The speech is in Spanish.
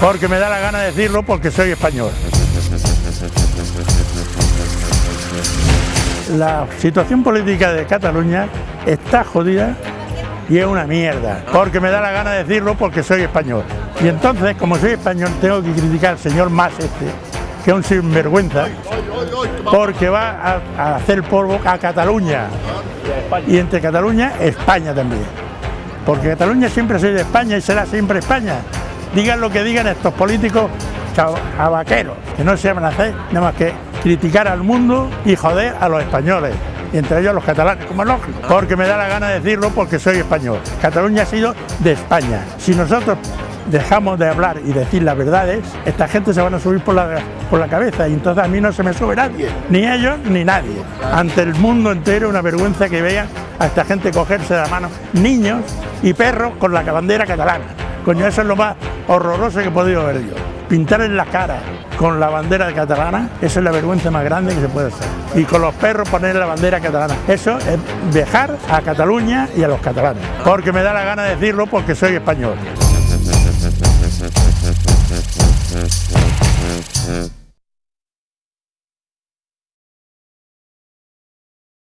Porque me da la gana de decirlo porque soy español. La situación política de Cataluña está jodida y es una mierda. Porque me da la gana de decirlo porque soy español. Y entonces, como soy español, tengo que criticar al señor Mas este, que es un sinvergüenza, porque va a, hacer polvo a Cataluña. Y entre Cataluña, España también. Porque Cataluña siempre ha sido España y será siempre España. Digan lo que digan estos políticos vaqueros, que no se van a hacer nada más que criticar al mundo y joder a los españoles y entre ellos los catalanes, como es lógico, porque me da la gana de decirlo porque soy español. Cataluña ha sido de España. Si nosotros dejamos de hablar y decir las verdades, esta gente se van a subir por la, por la cabeza y entonces a mí no se me sube nadie, ni ellos ni nadie. Ante el mundo entero una vergüenza que vean a esta gente cogerse de la mano niños y perros con la bandera catalana. Coño, eso es lo más horroroso que he podido ver yo. Pintar en la cara con la bandera catalana, esa es la vergüenza más grande que se puede hacer. Y con los perros poner la bandera catalana. Eso es dejar a Cataluña y a los catalanes. Porque me da la gana de decirlo porque soy español.